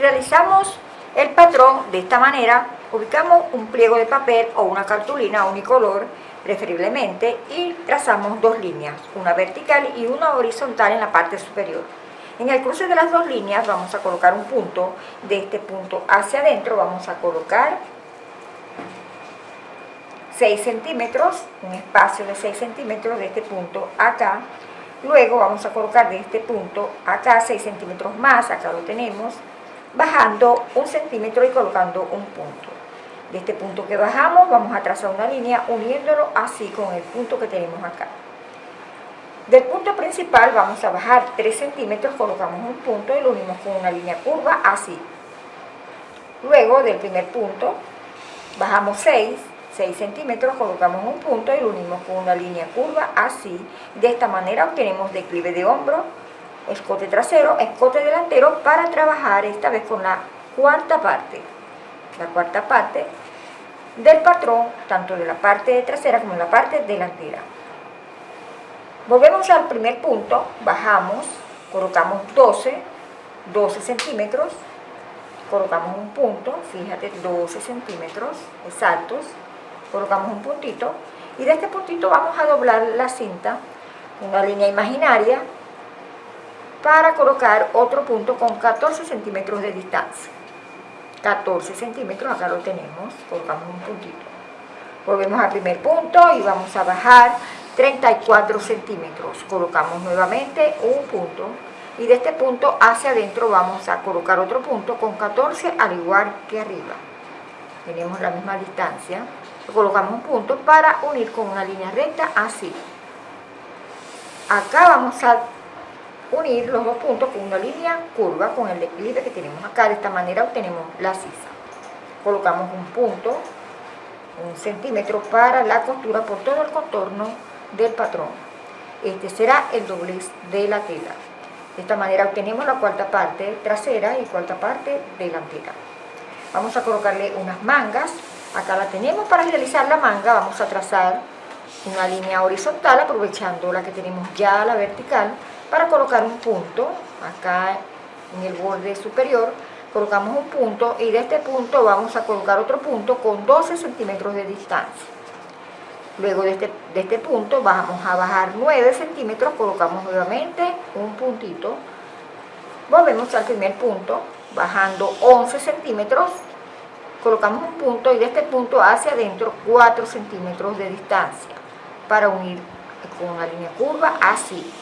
realizamos el patrón de esta manera, ubicamos un pliego de papel o una cartulina unicolor, preferiblemente, y trazamos dos líneas, una vertical y una horizontal en la parte superior. En el cruce de las dos líneas vamos a colocar un punto, de este punto hacia adentro vamos a colocar 6 centímetros, un espacio de 6 centímetros de este punto acá, luego vamos a colocar de este punto acá 6 centímetros más, acá lo tenemos, bajando un centímetro y colocando un punto. De este punto que bajamos vamos a trazar una línea uniéndolo así con el punto que tenemos acá. Del punto principal vamos a bajar 3 centímetros, colocamos un punto y lo unimos con una línea curva así. Luego del primer punto bajamos 6, 6 centímetros, colocamos un punto y lo unimos con una línea curva así. De esta manera obtenemos declive de hombro, escote trasero, escote delantero para trabajar esta vez con la cuarta parte. La cuarta parte del patrón, tanto de la parte trasera como de la parte delantera. Volvemos al primer punto, bajamos, colocamos 12, 12 centímetros, colocamos un punto, fíjate, 12 centímetros exactos, colocamos un puntito y de este puntito vamos a doblar la cinta, una línea imaginaria, para colocar otro punto con 14 centímetros de distancia. 14 centímetros, acá lo tenemos, colocamos un puntito. Volvemos al primer punto y vamos a bajar 34 centímetros. Colocamos nuevamente un punto y de este punto hacia adentro vamos a colocar otro punto con 14 al igual que arriba. Tenemos la misma distancia. Colocamos un punto para unir con una línea recta así. Acá vamos a unir los dos puntos con una línea curva con el declive que tenemos acá. De esta manera obtenemos la sisa. Colocamos un punto, un centímetro para la costura por todo el contorno del patrón. Este será el doblez de la tela. De esta manera obtenemos la cuarta parte trasera y cuarta parte delantera. Vamos a colocarle unas mangas. Acá la tenemos. Para realizar la manga vamos a trazar una línea horizontal aprovechando la que tenemos ya la vertical para colocar un punto acá en el borde superior colocamos un punto y de este punto vamos a colocar otro punto con 12 centímetros de distancia. Luego de este, de este punto vamos a bajar 9 centímetros colocamos nuevamente un puntito. Volvemos al primer punto bajando 11 centímetros colocamos un punto y de este punto hacia adentro 4 centímetros de distancia para unir con una línea curva así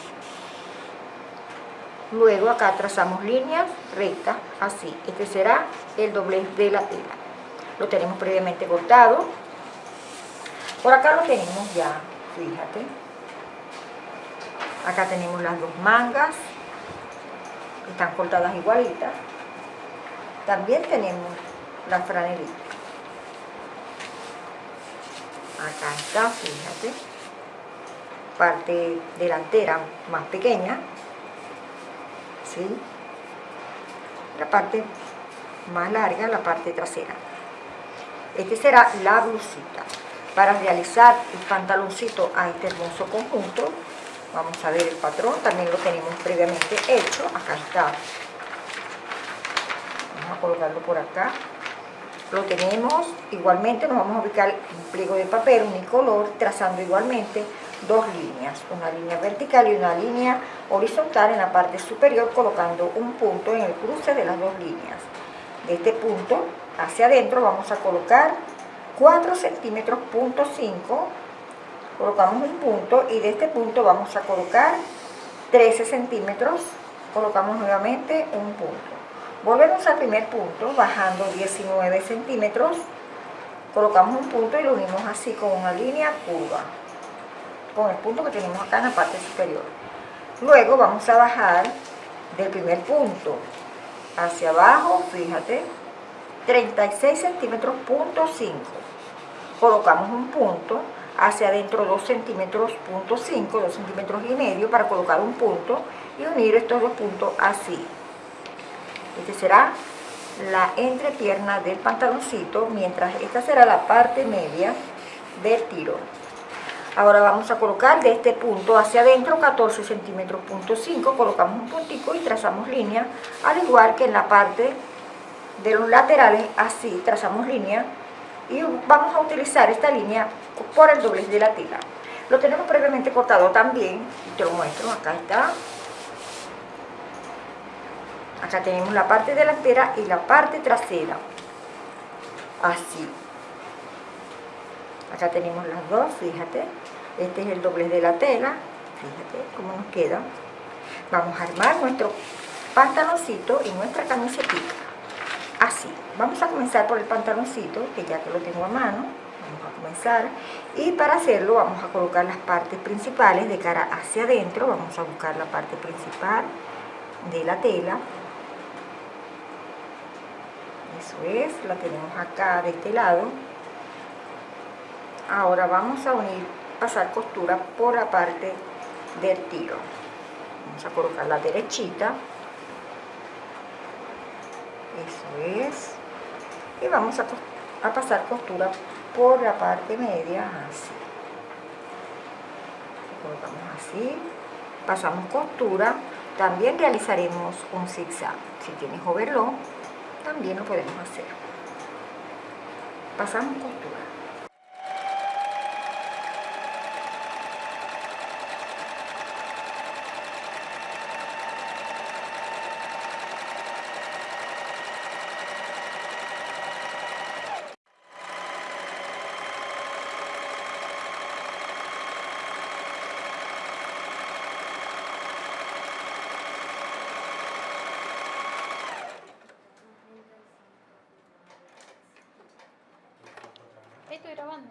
Luego acá trazamos líneas rectas, así. Este será el doblez de la tela. Lo tenemos previamente cortado. Por acá lo tenemos ya, fíjate. Acá tenemos las dos mangas, están cortadas igualitas. También tenemos la franelita. Acá está, fíjate. Parte delantera más pequeña, la parte más larga, la parte trasera. Este será la blusita. Para realizar el pantaloncito a este hermoso conjunto, vamos a ver el patrón, también lo tenemos previamente hecho, acá está. Vamos a colocarlo por acá. Lo tenemos, igualmente nos vamos a ubicar un pliego de papel unicolor, trazando igualmente dos líneas, una línea vertical y una línea horizontal en la parte superior colocando un punto en el cruce de las dos líneas. De este punto hacia adentro vamos a colocar 4 centímetros punto 5, colocamos un punto y de este punto vamos a colocar 13 centímetros, colocamos nuevamente un punto. Volvemos al primer punto, bajando 19 centímetros, colocamos un punto y lo unimos así con una línea curva con el punto que tenemos acá en la parte superior. Luego vamos a bajar del primer punto hacia abajo, fíjate, 36 centímetros, punto 5. Colocamos un punto hacia adentro 2 centímetros, punto 5, 2 centímetros y medio para colocar un punto y unir estos dos puntos así. Este será la entrepierna del pantaloncito, mientras esta será la parte media del tiro. Ahora vamos a colocar de este punto hacia adentro 14 centímetros, punto 5, colocamos un puntico y trazamos línea, al igual que en la parte de los laterales, así, trazamos línea y vamos a utilizar esta línea por el doblez de la tela. Lo tenemos previamente cortado también, te lo muestro, acá está. Acá tenemos la parte delantera y la parte trasera. Así. Acá tenemos las dos, fíjate. Este es el doblez de la tela. Fíjate cómo nos queda. Vamos a armar nuestro pantaloncito y nuestra camiseta. Así. Vamos a comenzar por el pantaloncito, que ya que lo tengo a mano. Vamos a comenzar. Y para hacerlo vamos a colocar las partes principales de cara hacia adentro. Vamos a buscar la parte principal de la tela. Eso es, la tenemos acá de este lado. Ahora vamos a unir, pasar costura por la parte del tiro. Vamos a colocar la derechita. Eso es. Y vamos a, pasar costura por la parte media, así. Colocamos así. Pasamos costura. También realizaremos un zigzag. Si tienes overlock, también lo podemos hacer. Pasamos costura. Estoy grabando.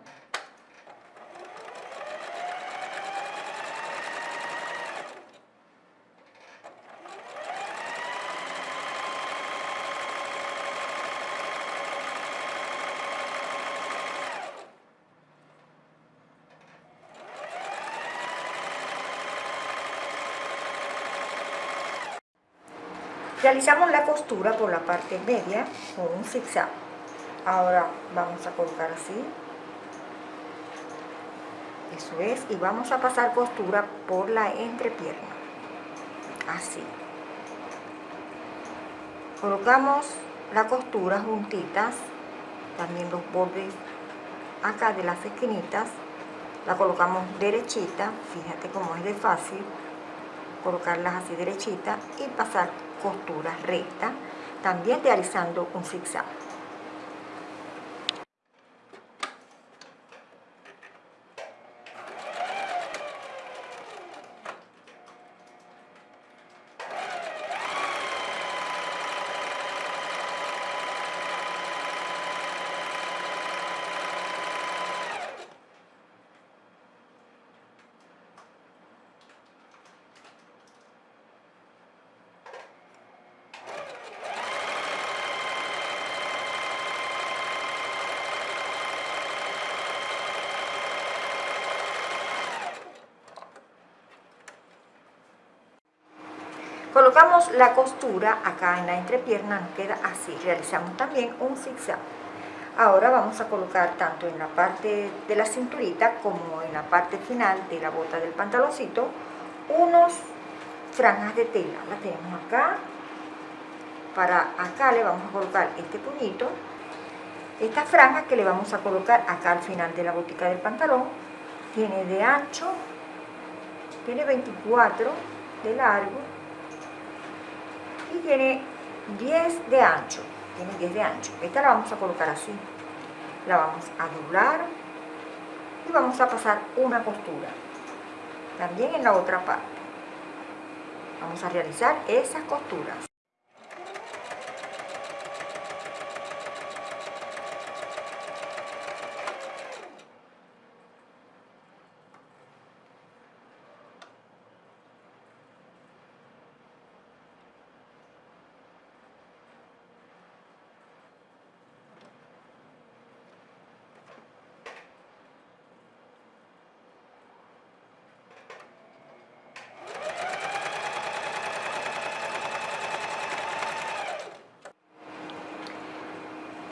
Realizamos la costura por la parte media con un zigzag. Ahora vamos a colocar así. Eso es. Y vamos a pasar costura por la entrepierna. Así. Colocamos la costura juntitas. También los bordes acá de las esquinitas. La colocamos derechita. Fíjate cómo es de fácil. Colocarlas así derechita y pasar costura recta. También realizando un zigzag. La costura acá en la entrepierna, nos queda así. Realizamos también un zigzag. Ahora vamos a colocar tanto en la parte de la cinturita como en la parte final de la bota del pantaloncito unos franjas de tela. La tenemos acá. Para acá le vamos a colocar este puñito. Esta franja que le vamos a colocar acá al final de la botica del pantalón tiene de ancho, tiene 24 de largo tiene 10 de ancho, tiene 10 de ancho. Esta la vamos a colocar así, la vamos a doblar y vamos a pasar una costura, también en la otra parte. Vamos a realizar esas costuras.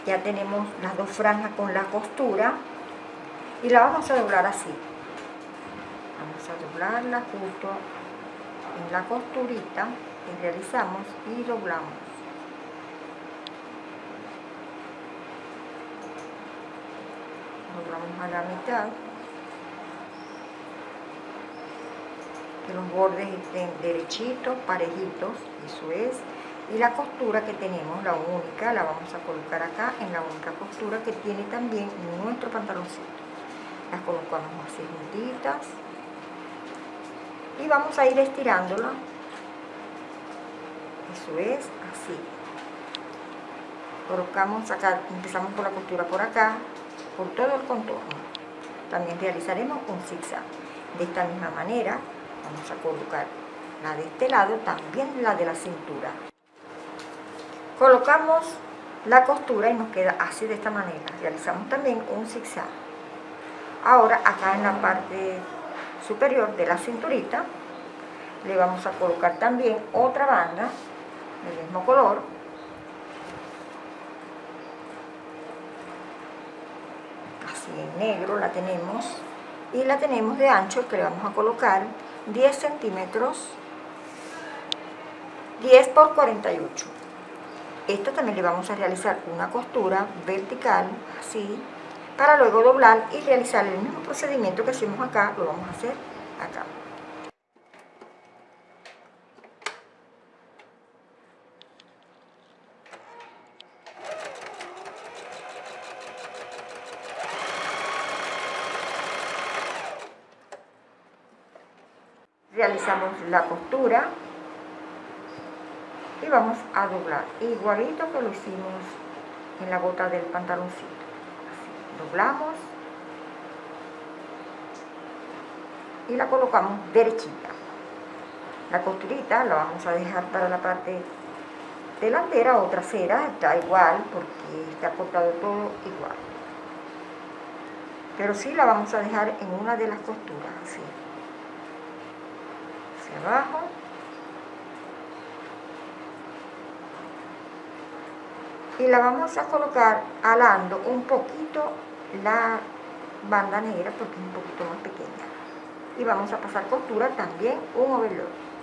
ya tenemos las dos franjas con la costura y la vamos a doblar así. Vamos a doblarla justo en la costurita que realizamos y doblamos. Doblamos a la mitad. Que los bordes estén derechitos, parejitos, eso es y la costura que tenemos, la única, la vamos a colocar acá en la única costura que tiene también nuestro pantaloncito. Las colocamos así juntitas. Y vamos a ir estirándola. Eso es así. Colocamos acá, empezamos por la costura por acá por todo el contorno. También realizaremos un zigzag. De esta misma manera vamos a colocar la de este lado también la de la cintura colocamos la costura y nos queda así de esta manera. Realizamos también un zigzag. Ahora acá en la parte superior de la cinturita le vamos a colocar también otra banda del mismo color. Así en negro la tenemos. Y la tenemos de ancho que le vamos a colocar 10 centímetros 10 por 48 esto también le vamos a realizar una costura vertical así para luego doblar y realizar el mismo procedimiento que hicimos acá. Lo vamos a hacer acá. Realizamos la costura y vamos a doblar igualito que lo hicimos en la bota del pantaloncito. Doblamos. Y la colocamos derechita. La costurita la vamos a dejar para la parte delantera o trasera está igual porque está cortado todo igual. Pero sí la vamos a dejar en una de las costuras así. Abajo y la vamos a colocar alando un poquito la banda negra porque es un poquito más pequeña. Y vamos a pasar costura también un overlock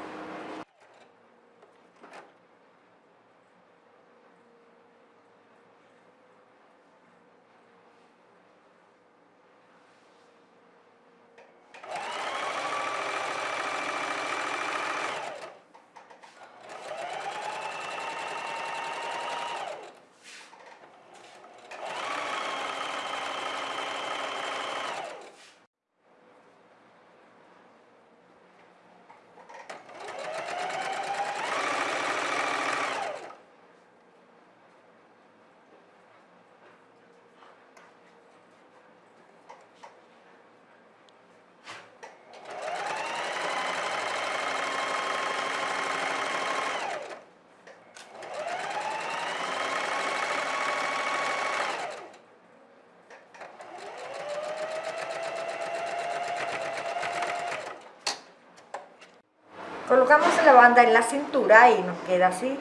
colocamos la banda en la cintura y nos queda así.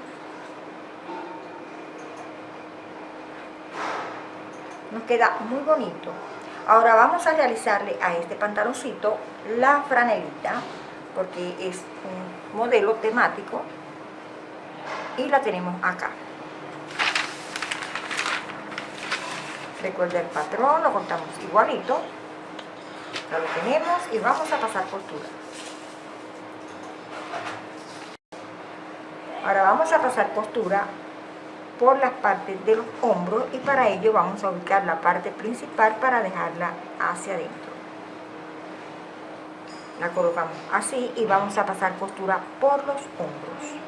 Nos queda muy bonito. Ahora vamos a realizarle a este pantaloncito la franelita porque es un modelo temático y la tenemos acá. Recuerda el patrón, lo cortamos igualito. Lo tenemos y vamos a pasar costura Ahora vamos a pasar costura por las partes de los hombros y para ello vamos a ubicar la parte principal para dejarla hacia adentro. La colocamos así y vamos a pasar costura por los hombros.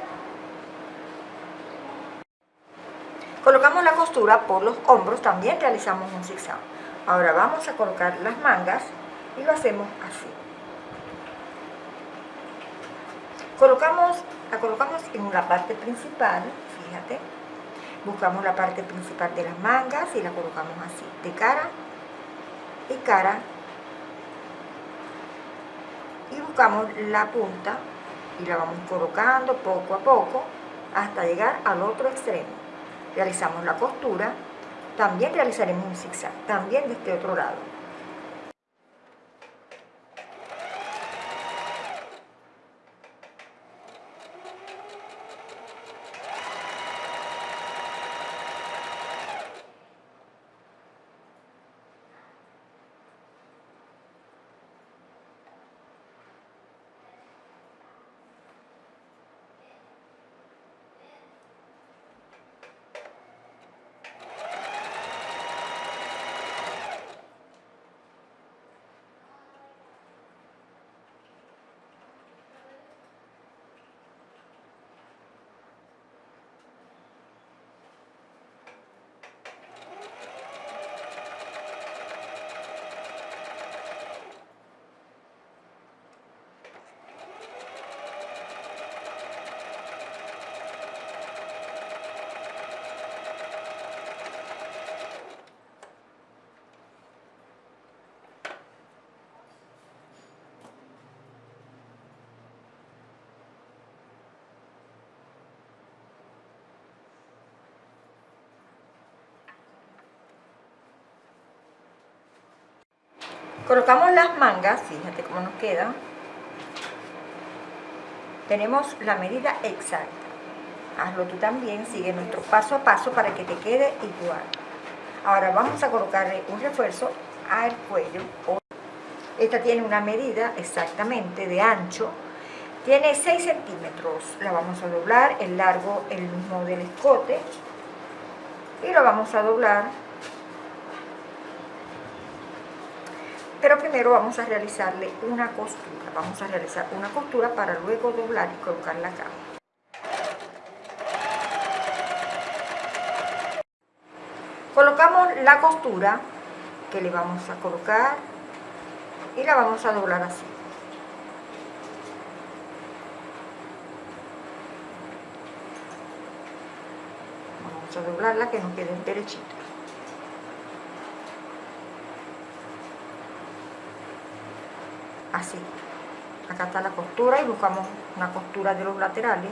Colocamos la costura por los hombros, también realizamos un zigzag. Ahora vamos a colocar las mangas y lo hacemos así. Colocamos la colocamos en la parte principal, fíjate, buscamos la parte principal de las mangas y la colocamos así, de cara y cara, y buscamos la punta y la vamos colocando poco a poco hasta llegar al otro extremo. Realizamos la costura, también realizaremos un zigzag, también de este otro lado. Colocamos las mangas, fíjate cómo nos queda. Tenemos la medida exacta. Hazlo tú también, sigue nuestro paso a paso para que te quede igual. Ahora vamos a colocarle un refuerzo al cuello. Esta tiene una medida exactamente de ancho. Tiene 6 centímetros. La vamos a doblar, el largo el mismo del escote. Y lo vamos a doblar pero primero vamos a realizarle una costura. Vamos a realizar una costura para luego doblar y colocarla acá colocamos la costura que le vamos a colocar y la vamos a doblar así. Vamos a doblarla que nos quede derechito así. Acá está la costura y buscamos una costura de los laterales.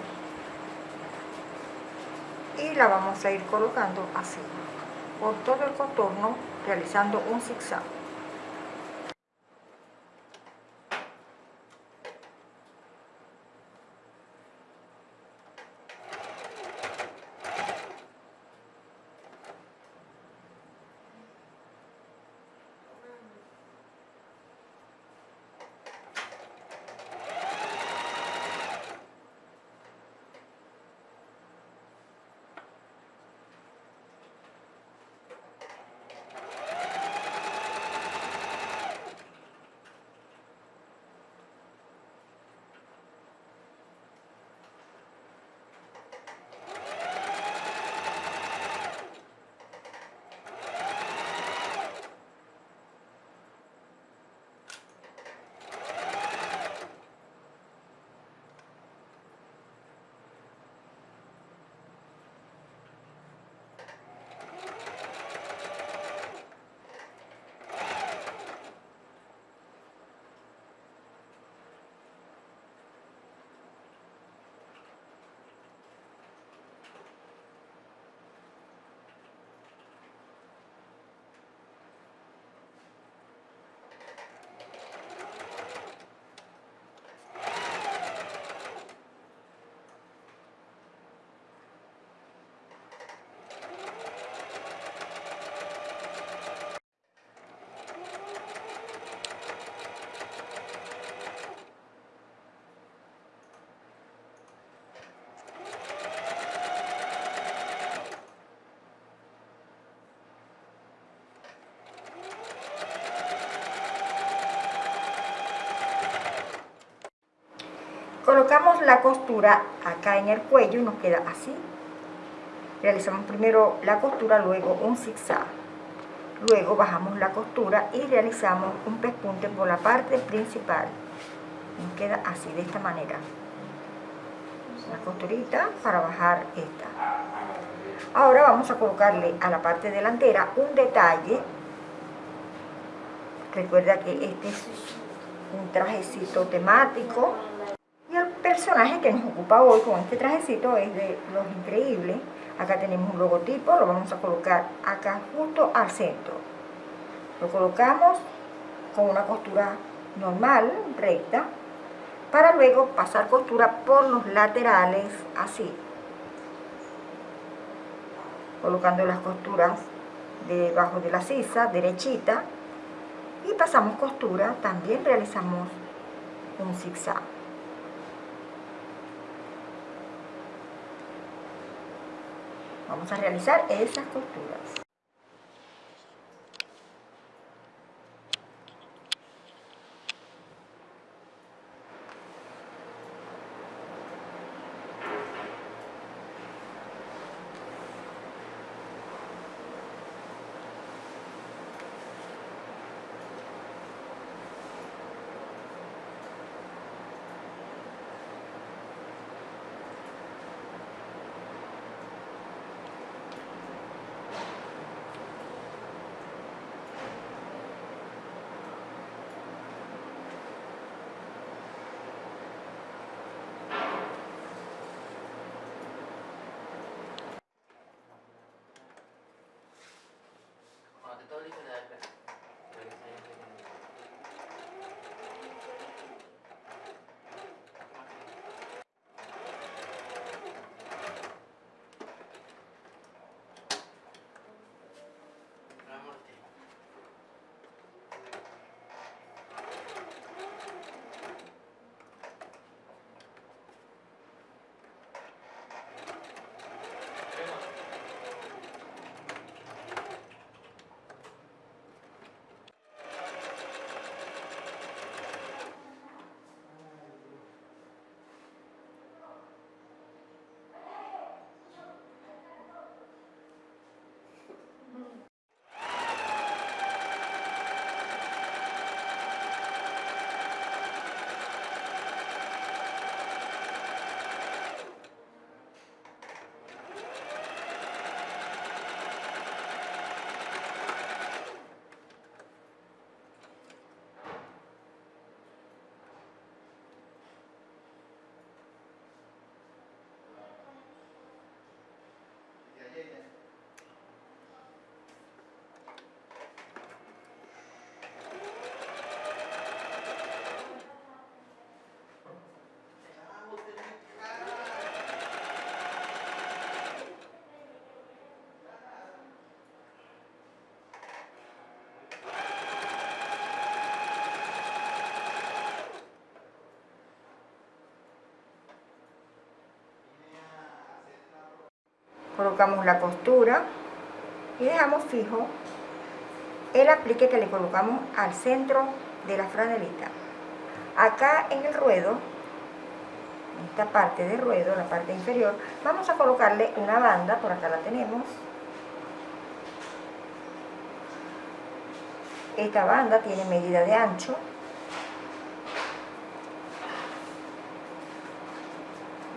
Y la vamos a ir colocando así por todo el contorno realizando un zigzag la costura acá en el cuello y nos queda así. Realizamos primero la costura luego un zigzag. Luego bajamos la costura y realizamos un pespunte por la parte principal. Nos queda así de esta manera. Una costurita para bajar esta. Ahora vamos a colocarle a la parte delantera un detalle. Recuerda que este es un trajecito temático personaje que nos ocupa hoy con este trajecito es de Los Increíbles. Acá tenemos un logotipo, lo vamos a colocar acá justo al centro. Lo colocamos con una costura normal, recta, para luego pasar costura por los laterales, así. Colocando las costuras debajo de la sisa, derechita, y pasamos costura, también realizamos un zigzag. Vamos a realizar esas costuras. don't even to that. Colocamos la costura y dejamos fijo el aplique que le colocamos al centro de la franelita. Acá en el ruedo, en esta parte del ruedo, la parte inferior, vamos a colocarle una banda, por acá la tenemos. Esta banda tiene medida de ancho.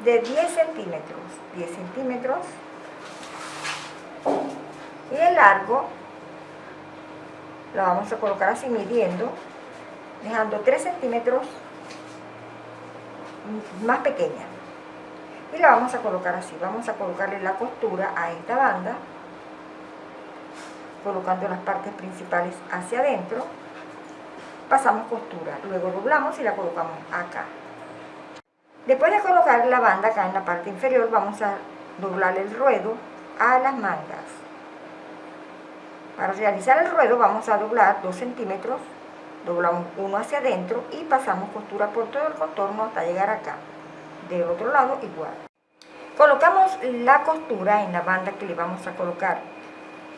De 10 centímetros, 10 centímetros. Y el largo la vamos a colocar así midiendo, dejando 3 centímetros más pequeña. Y la vamos a colocar así, vamos a colocarle la costura a esta banda, colocando las partes principales hacia adentro, pasamos costura, luego doblamos y la colocamos acá. Después de colocar la banda acá en la parte inferior, vamos a doblar el ruedo a las mangas. Para realizar el ruedo vamos a doblar 2 centímetros, doblamos uno hacia adentro y pasamos costura por todo el contorno hasta llegar acá. Del otro lado igual. Colocamos la costura en la banda que le vamos a colocar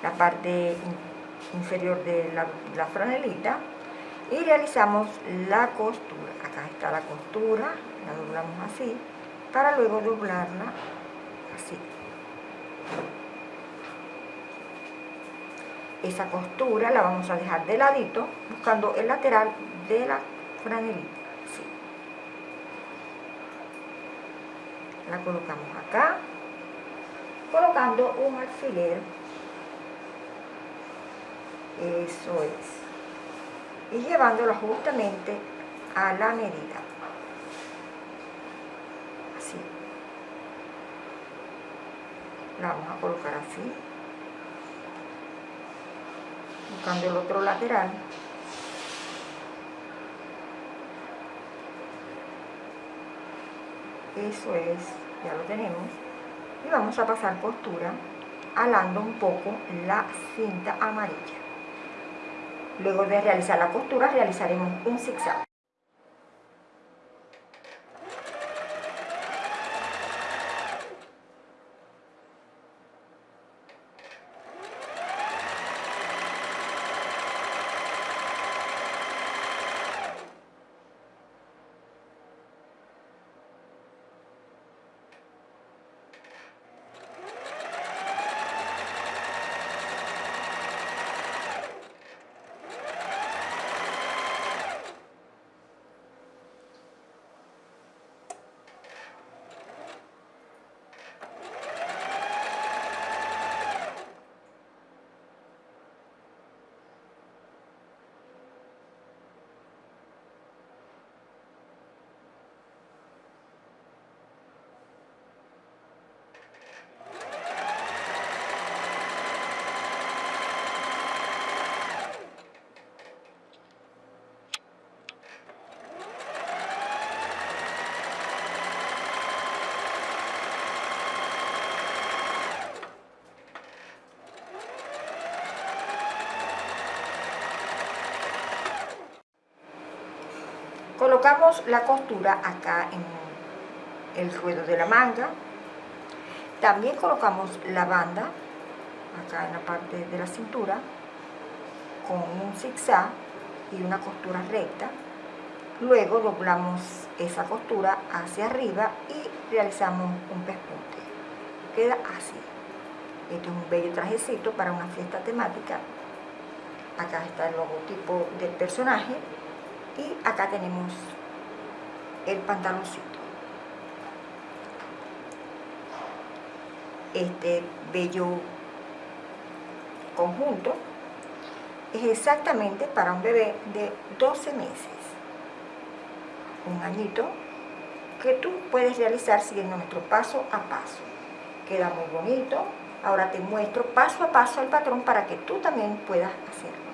la parte inferior de la, la franelita y realizamos la costura. Acá está la costura, la doblamos así, para luego doblarla así. Esa costura la vamos a dejar de ladito buscando el lateral de la franelita la colocamos acá colocando un alfiler. Eso es. Y llevándolo justamente a la medida. Así. La vamos a colocar así buscando el otro lateral. Eso es, ya lo tenemos. Y vamos a pasar costura alando un poco la cinta amarilla. Luego de realizar la costura realizaremos un zigzag colocamos la costura acá en el ruedo de la manga. También colocamos la banda acá en la parte de la cintura con un zigzag y una costura recta. Luego doblamos esa costura hacia arriba y realizamos un pespunte. Queda así. Este es un bello trajecito para una fiesta temática. Acá está el logotipo del personaje y acá tenemos el pantaloncito. Este bello conjunto es exactamente para un bebé de 12 meses. Un añito que tú puedes realizar siguiendo nuestro paso a paso. Queda muy bonito. Ahora te muestro paso a paso el patrón para que tú también puedas hacerlo